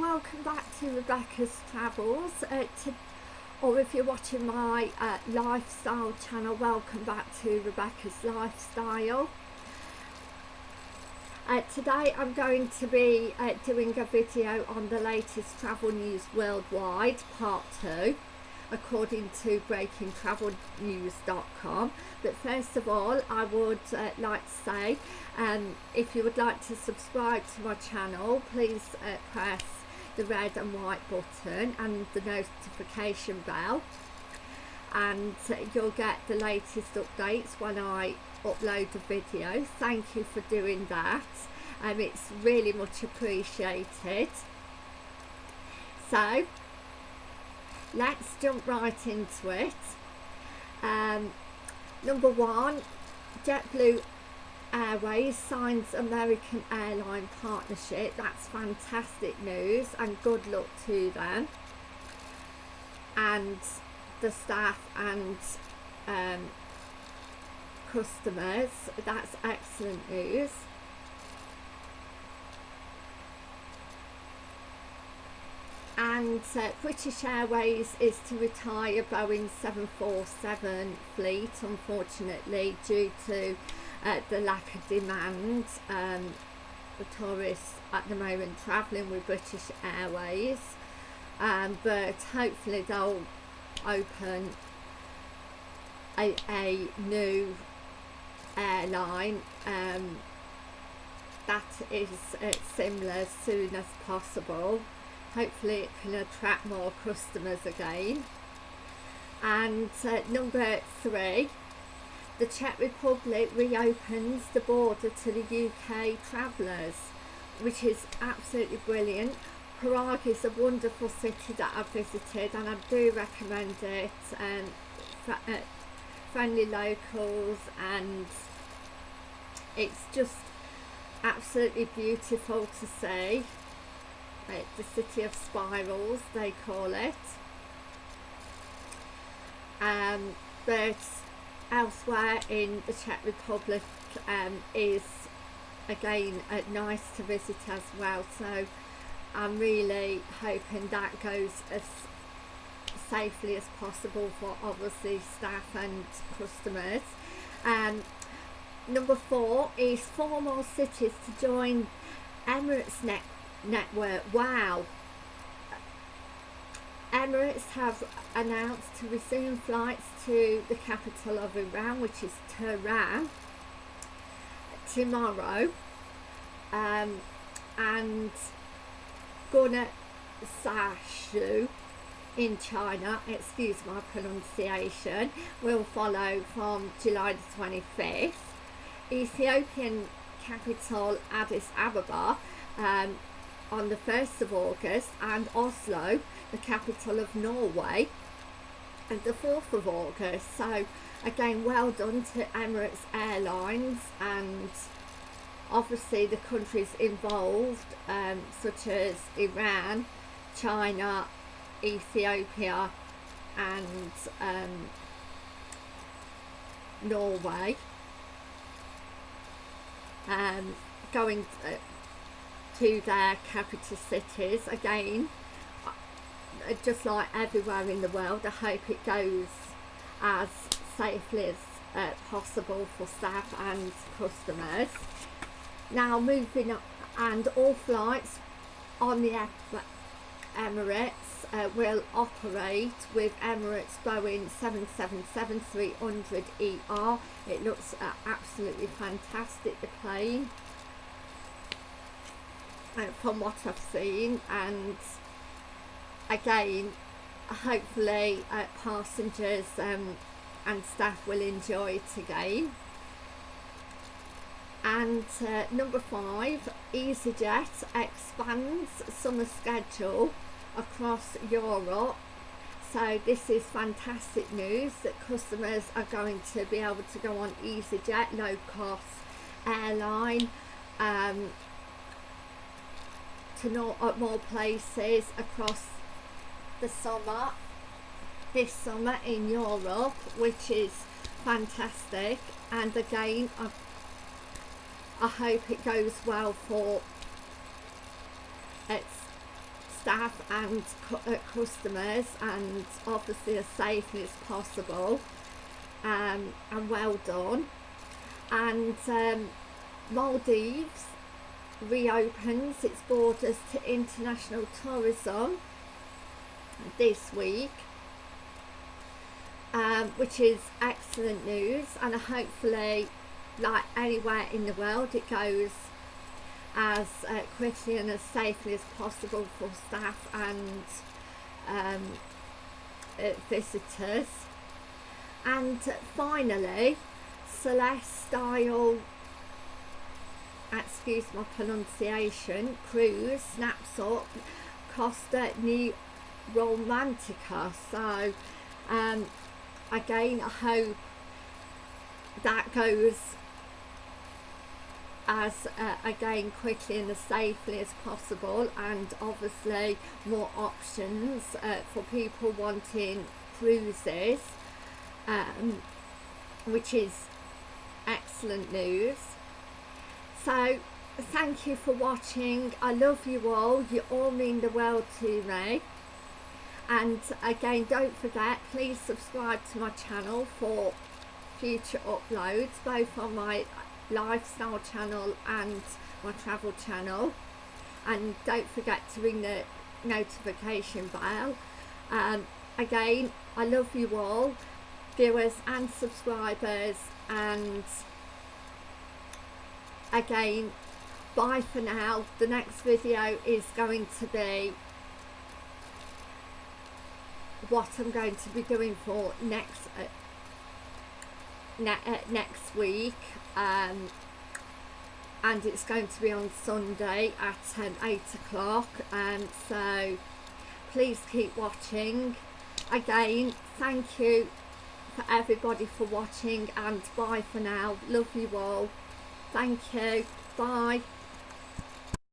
Welcome back to Rebecca's Travels. Uh, to, or if you're watching my uh, lifestyle channel, welcome back to Rebecca's Lifestyle. Uh, today I'm going to be uh, doing a video on the latest travel news worldwide, part 2 according to breakingtravelnews.com but first of all I would uh, like to say um, if you would like to subscribe to my channel please uh, press the red and white button and the notification bell. And you'll get the latest updates when I upload a video. Thank you for doing that. Um, it's really much appreciated. So let's jump right into it. Um, number one JetBlue Airways signs American airline partnership. That's fantastic news and good luck to them. And the staff and um, customers. That's excellent news. And uh, British Airways is to retire Boeing 747 fleet unfortunately due to uh, the lack of demand um, for tourists at the moment travelling with British Airways um, but hopefully they'll open a, a new airline um, that is uh, similar as soon as possible. Hopefully it can attract more customers again. And uh, number three the Czech Republic reopens the border to the UK travellers which is absolutely brilliant. Prague is a wonderful city that I've visited and I do recommend it um, uh, friendly locals and it's just absolutely beautiful to see. Right, the city of spirals they call it. Um, but elsewhere in the Czech Republic um, is again uh, nice to visit as well. So I'm really hoping that goes as safely as possible for obviously staff and customers. Um, number four is four more cities to join Emirates Net network. Wow Emirates have announced to resume flights to the capital of Iran which is Tehran tomorrow um, and Gunner Sashu in China, excuse my pronunciation, will follow from July the 25th. Ethiopian capital Addis Ababa um, on the 1st of August and Oslo, the capital of Norway, and the 4th of August. So again, well done to Emirates Airlines and obviously the countries involved um, such as Iran, China, Ethiopia and um, Norway um, going uh, to their capital cities again. Just like everywhere in the world I hope it goes as safely as uh, possible for staff and customers. Now moving up and all flights on the Emirates uh, will operate with Emirates Boeing 777-300ER it looks uh, absolutely fantastic the plane from what I've seen and again hopefully uh, passengers um, and staff will enjoy it again. And uh, number five EasyJet expands summer schedule across Europe. So this is fantastic news that customers are going to be able to go on EasyJet low cost airline um, to know at more places across the summer this summer in Europe which is fantastic. And again I, I hope it goes well for its staff and uh, customers and obviously as safely as possible. Um, and well done. And um, Maldives reopens its borders to international tourism this week um, which is excellent news and hopefully like anywhere in the world it goes as uh, quickly and as safely as possible for staff and um, uh, visitors. And finally Celestyal excuse my pronunciation. Cruise snaps up. Costa New Romantica. So um, again I hope that goes as uh, again quickly and as safely as possible. And obviously more options uh, for people wanting cruises um, which is excellent news so thank you for watching. I love you all. You all mean the world to me. And again don't forget please subscribe to my channel for future uploads both on my lifestyle channel and my travel channel. And don't forget to ring the notification bell. Um, again I love you all viewers and subscribers and again bye for now. The next video is going to be what I'm going to be doing for next uh, ne uh, next week. Um, and it's going to be on Sunday at um, 8 o'clock. Um, so please keep watching. Again thank you for everybody for watching and bye for now. Love you all thank you. Bye